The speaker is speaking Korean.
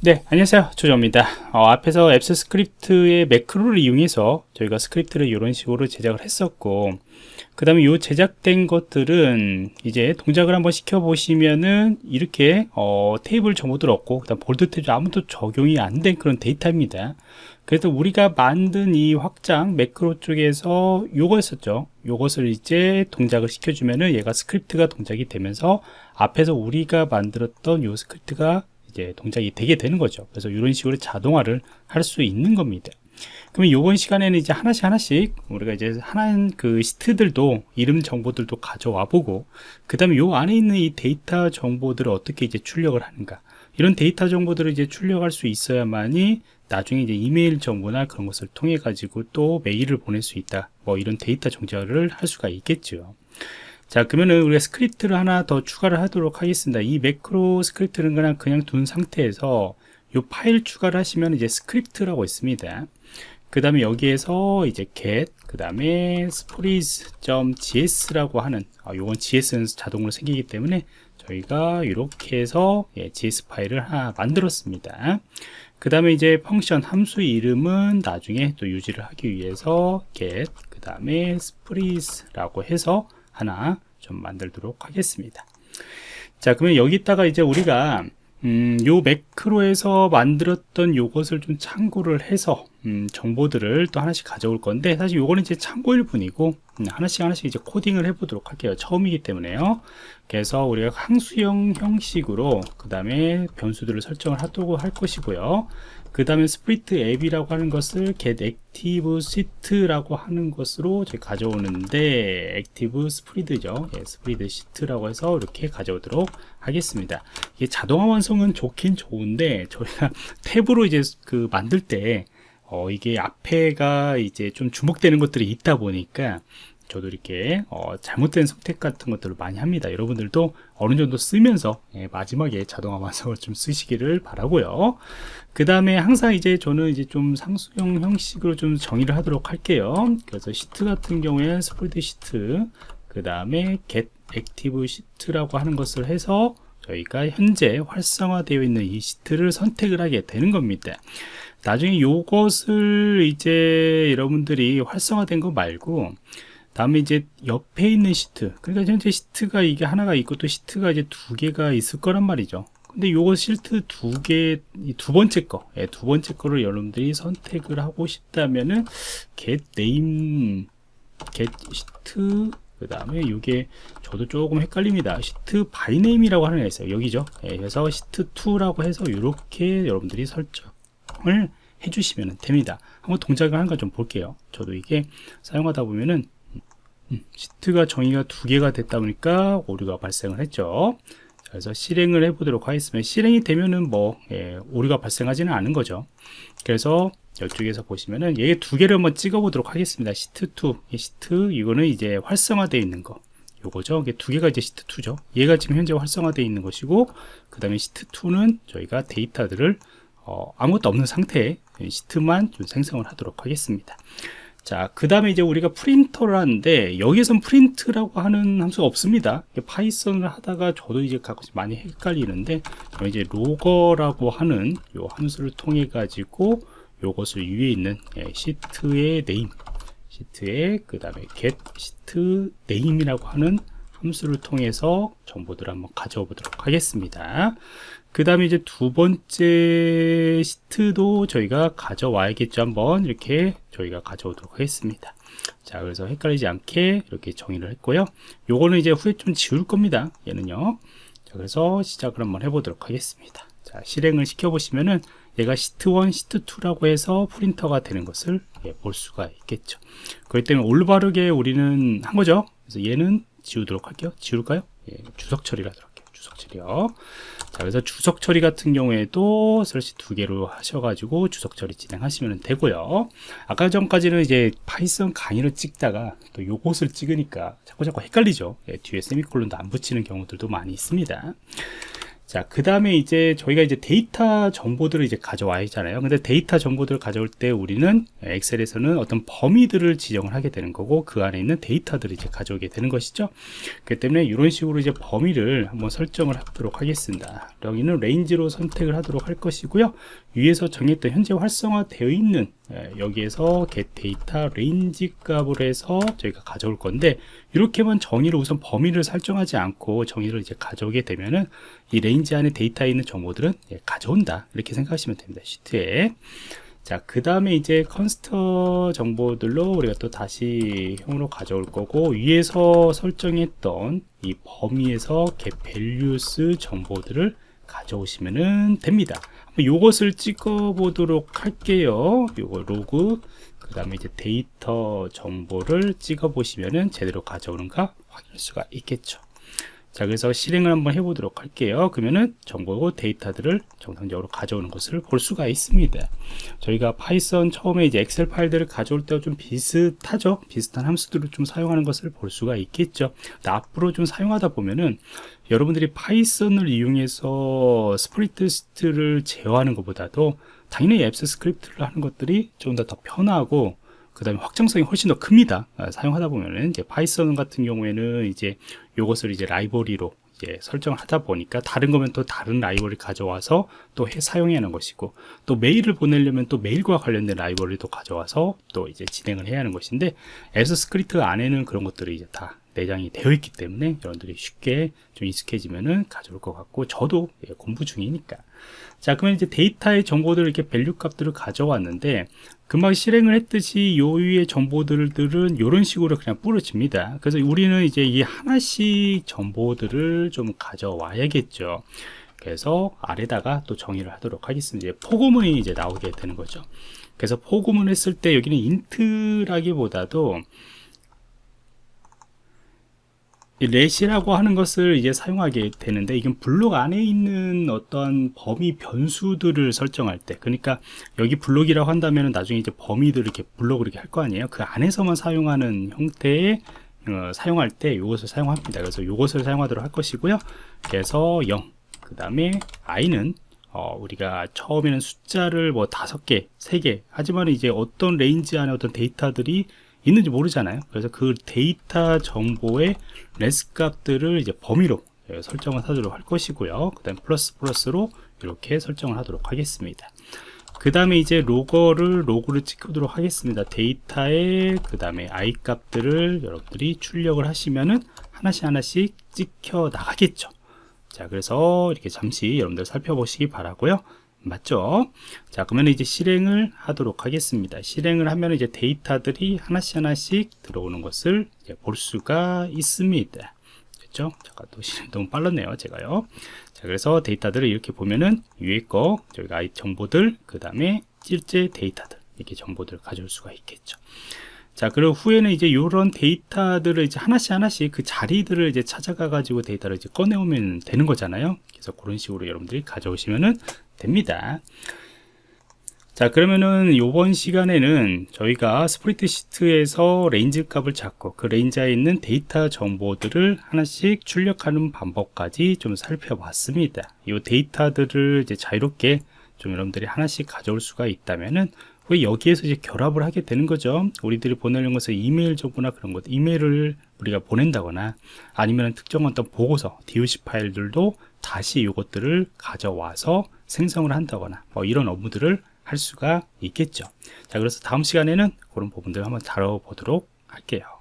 네 안녕하세요. 조정입니다. 어, 앞에서 Apps Script의 매크로를 이용해서 저희가 스크립트를 이런 식으로 제작을 했었고 그 다음에 이 제작된 것들은 이제 동작을 한번 시켜 보시면은 이렇게 어, 테이블 정보들 없고 그 다음 볼드체 아무것도 적용이 안 된 그런 데이터입니다. 그래서 우리가 만든 이 확장 매크로 쪽에서 요거였었죠. 요것을 이제 동작을 시켜주면은 얘가 스크립트가 동작이 되면서 앞에서 우리가 만들었던 요 스크립트가 이제 동작이 되게 되는 거죠. 그래서 이런 식으로 자동화를 할 수 있는 겁니다. 그러면 이번 시간에는 이제 하나씩 하나씩 우리가 이제 하나는 그 시트들도 이름 정보들도 가져와 보고 그 다음에 요 안에 있는 이 데이터 정보들을 어떻게 이제 출력을 하는가 이런 데이터 정보들을 이제 출력할 수 있어야만이 나중에 이제 이메일 정보나 그런 것을 통해 가지고 또 메일을 보낼 수 있다 뭐 이런 데이터 정제를 할 수가 있겠죠 자 그러면은 우리가 스크립트를 하나 더 추가를 하도록 하겠습니다. 이 매크로 스크립트는 그냥 그냥 둔 상태에서 이 파일 추가를 하시면 이제 스크립트라고 있습니다. 그 다음에 여기에서 이제 get 그 다음에 spreads.gs라고 하는 아, 요건 gs는 자동으로 생기기 때문에 저희가 이렇게 해서 예, gs 파일을 하나 만들었습니다. 그 다음에 이제 function 함수 이름은 나중에 또 유지를 하기 위해서 get 그 다음에 spreads라고 해서 하나 좀 만들도록 하겠습니다. 자 그러면 여기다가 이제 우리가 음, 요 매크로에서 만들었던 요것을 좀 참고를 해서 음, 정보들을 또 하나씩 가져올 건데 사실 요거는 이제 참고일 뿐이고 음, 하나씩 하나씩 이제 코딩을 해 보도록 할게요. 처음이기 때문에요. 그래서 우리가 함수형 형식으로 그 다음에 변수들을 설정을 하도록 할 것이고요 그 다음에 SpreadsheetApp이라고 하는 것을 get active sheet라고 하는 것으로 가져오는데 active spread죠. 예, spread sheet라고 해서 이렇게 가져오도록 하겠습니다. 이게 자동화 완성은 좋긴 좋은데 저희가 탭으로 이제 그 만들 때 어, 이게 앞에가 이제 좀 주목되는 것들이 있다 보니까 저도 이렇게 어, 잘못된 선택 같은 것들을 많이 합니다. 여러분들도 어느 정도 쓰면서 예, 마지막에 자동화 완성을 좀 쓰시기를 바라고요. 그 다음에 항상 이제 저는 이제 좀 상수형 형식으로 좀 정의를 하도록 할게요. 그래서 시트 같은 경우에 스프레드 시트 그 다음에 get active 시트라고 하는 것을 해서 저희가 현재 활성화되어 있는 이 시트를 선택을 하게 되는 겁니다. 나중에 요것을 이제 여러분들이 활성화된 거 말고 다음에 이제 옆에 있는 시트 그러니까 현재 시트가 이게 하나가 있고 또 시트가 이제 두 개가 있을 거란 말이죠 근데 요거 시트 두 개, 두 번째 거, 예, 두 번째 거를 여러분들이 선택을 하고 싶다면은 get name, get sheet, 그 다음에 이게 저도 조금 헷갈립니다. sheet by name이라고 하는 게 있어요. 여기죠. 예, 그래서 시트 2라고 해서 이렇게 여러분들이 설정을 해주시면 됩니다. 한번 동작을 하는 거좀 볼게요. 저도 이게 사용하다 보면은 음, 시트가 정의가 두 개가 됐다 보니까 오류가 발생을 했죠. 그래서 실행을 해 보도록 하겠습니다. 실행이 되면은 뭐 예, 오류가 발생하지는 않은 거죠. 그래서 이쪽에서 보시면은 얘 두 개를 한번 찍어 보도록 하겠습니다. 시트2 시트 이거는 이제 활성화되어 있는 거. 요거죠. 이게 두 개가 이제 시트2죠. 얘가 지금 현재 활성화되어 있는 것이고 그 다음에 시트2는 저희가 데이터들을 어, 아무것도 없는 상태에 시트만 좀 생성을 하도록 하겠습니다 자, 그 다음에 이제 우리가 프린트를 하는데, 여기에선 프린트라고 하는 함수가 없습니다. 파이썬을 하다가 저도 이제 가끔씩 많이 헷갈리는데, 이제 Logger라고 하는 요 함수를 통해 가지고, 요것을 위에 있는 예, 시트의 name, 시트의 그 다음에 get 시트 네임이라고 하는 함수를 통해서 정보들을 한번 가져오 보도록 하겠습니다. 그 다음에 이제 두 번째 시트도 저희가 가져와야겠죠. 한번 이렇게 저희가 가져오도록 하겠습니다. 자 그래서 헷갈리지 않게 이렇게 정의를 했고요. 요거는 이제 후에 좀 지울 겁니다. 얘는요. 자 그래서 시작을 한번 해보도록 하겠습니다. 자 실행을 시켜 보시면은 얘가 시트 1 시트 2라고 해서 프린트가 되는 것을 예, 볼 수가 있겠죠. 그렇기 때문에 올바르게 우리는 한 거죠. 그래서 얘는 지우도록 할게요. 지울까요? 예, 주석 처리를 하도록 할게요. 주석 처리요 자 그래서 주석 처리 같은 경우에도 슬래시 두 개로 하셔가지고 주석 처리 진행하시면 되고요. 아까 전까지는 이제 파이썬 강의를 찍다가 또 요것을 찍으니까 자꾸 자꾸 헷갈리죠. 예, 뒤에 세미콜론도 안 붙이는 경우들도 많이 있습니다 자, 그 다음에 이제 저희가 이제 데이터 정보들을 이제 가져와야 하잖아요. 근데 데이터 정보들을 가져올 때 우리는 엑셀에서는 어떤 범위들을 지정을 하게 되는 거고 그 안에 있는 데이터들을 이제 가져오게 되는 것이죠. 그렇기 때문에 이런 식으로 이제 범위를 한번 설정을 하도록 하겠습니다. 여기는 range로 선택을 하도록 할 것이고요. 위에서 정했던 현재 활성화되어 있는 예, 여기에서 get data range 값을 해서 저희가 가져올 건데 이렇게만 정의를 우선 범위를 설정하지 않고 정의를 이제 가져오게 되면은 이 range 안에 데이터에 있는 정보들은 예, 가져온다 이렇게 생각하시면 됩니다 시트에 자, 그 다음에 이제 const 정보들로 우리가 또 다시 형으로 가져올 거고, 위에서 설정했던 이 범위에서 get values 정보들을 가져오시면 됩니다. 요것을 찍어 보도록 할게요. 요거 로그, 그 다음에 이제 데이터 정보를 찍어 보시면은 제대로 가져오는가 확인할 수가 있겠죠. 자 그래서 실행을 한번 해 보도록 할게요 그러면은 정보 데이터들을 정상적으로 가져오는 것을 볼 수가 있습니다 저희가 파이썬 처음에 이제 엑셀 파일들을 가져올 때와 좀 비슷하죠 비슷한 함수들을 좀 사용하는 것을 볼 수가 있겠죠 앞으로 좀 사용하다 보면은 여러분들이 파이썬을 이용해서 스프레드시트를 제어하는 것보다도 당연히 Apps Script를 하는 것들이 좀 더 더 편하고 그 다음에 확장성이 훨씬 더 큽니다. 아, 사용하다 보면은 이제 파이썬 같은 경우에는 이제 요것을 이제 라이브러리로 이제 설정을 하다 보니까 다른 거면 또 다른 라이브러리 가져와서 또 해, 사용해야 하는 것이고 또 메일을 보내려면 또 메일과 관련된 라이브러리도 가져와서 또 이제 진행을 해야 하는 것인데 Apps Script 안에는 그런 것들이 이제 다 내장이 되어 있기 때문에 여러분들이 쉽게 좀 익숙해지면은 가져올 것 같고 저도 예, 공부 중이니까. 자 그러면 이제 데이터의 정보들을 이렇게 value 값들을 가져왔는데 금방 실행을 했듯이 요 위의 정보들은 이런 식으로 그냥 뿌려집니다. 그래서 우리는 이제 이 하나씩 정보들을 좀 가져와야겠죠. 그래서 아래다가 또 정의를 하도록 하겠습니다. 이제 포고문이 이제 나오게 되는 거죠. 그래서 포고문 했을 때 여기는 int라기보다도 let이라고 하는 것을 이제 사용하게 되는데 이건 블록 안에 있는 어떤 범위 변수들을 설정할 때 그러니까 여기 블록이라고 한다면 나중에 이제 범위들을 이렇게 블록을 이렇게 할 거 아니에요? 그 안에서만 사용하는 형태의 어, 사용할 때 이것을 사용합니다. 그래서 이것을 사용하도록 할 것이고요. 그래서 0 그 다음에 i는 어, 우리가 처음에는 숫자를 뭐 다섯 개, 세 개 하지만 이제 어떤 range 안에 어떤 데이터들이 있는지 모르잖아요. 그래서 그 데이터 정보의 레스 값들을 이제 범위로 예, 설정을 하도록 할 것이고요. 그 다음 플러스 플러스로 이렇게 설정을 하도록 하겠습니다. 그 다음에 이제 로거를 로그를 찍도록 하겠습니다. 데이터의 그 다음에 i 값들을 여러분들이 출력을 하시면은 하나씩 하나씩 찍혀 나가겠죠. 자 그래서 이렇게 잠시 여러분들 살펴보시기 바라고요 맞죠? 자, 그러면 이제 실행을 하도록 하겠습니다. 실행을 하면 이제 데이터들이 하나씩 하나씩 들어오는 것을 볼 수가 있습니다. 그렇죠? 잠깐 또 실행 너무 빨랐네요, 제가요. 자, 그래서 데이터들을 이렇게 보면은 위에 거, 저희가 정보들, 그 다음에 실제 데이터들, 이렇게 정보들을 가져올 수가 있겠죠. 자, 그리고 후에는 이제 이런 데이터들을 이제 하나씩 하나씩 그 자리들을 이제 찾아가 가지고 데이터를 이제 꺼내오면 되는 거잖아요. 그래서 그런 식으로 여러분들이 가져오시면은 됩니다. 자 그러면은 이번 시간에는 저희가 스프레드시트에서 range 값을 잡고 그 range에 있는 데이터 정보들을 하나씩 출력하는 방법까지 좀 살펴봤습니다 이 데이터들을 이제 자유롭게 좀 여러분들이 하나씩 가져올 수가 있다면은 여기에서 이제 결합을 하게 되는 거죠? 우리들이 보내는 것은 이메일 정보나 그런 것 이메일을 우리가 보낸다거나 아니면 특정한 어떤 보고서 DOC 파일들도 다시 이것들을 가져와서 생성을 한다거나 뭐 이런 업무들을 할 수가 있겠죠. 자 그래서 다음 시간에는 그런 부분들 을 한번 다뤄보도록 할게요